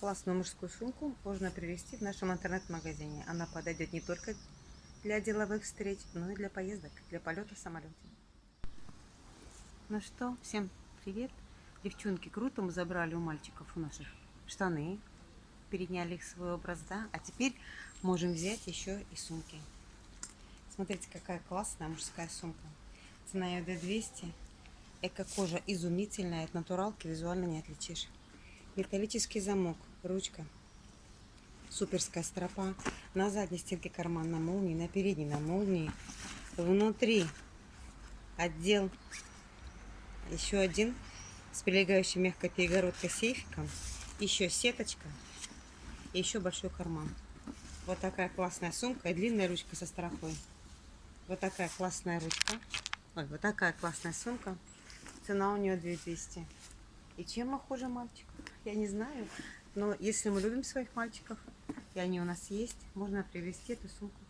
Классную мужскую сумку можно привезти в нашем интернет-магазине. Она подойдет не только для деловых встреч, но и для поездок, для полета в самолете. Ну что, всем привет. Девчонки, круто мы забрали у мальчиков у наших штаны, переняли их свой образ, да? А теперь можем взять еще и сумки. Смотрите, какая классная мужская сумка. Цена ее 200. Эко-кожа изумительная, от натуралки визуально не отличишь. Металлический замок, ручка, суперская стропа. На задней стенке карман на молнии, на передней на молнии. Внутри отдел еще один с прилегающей мягкой перегородкой сейфиком. Еще сеточка и еще большой карман. Вот такая классная сумка и длинная ручка со стропой. Вот такая классная ручка. Ой, вот такая классная сумка. Цена у нее 2200. И чем мы хуже мальчиков? Я не знаю. Но если мы любим своих мальчиков, и они у нас есть, можно привезти эту сумку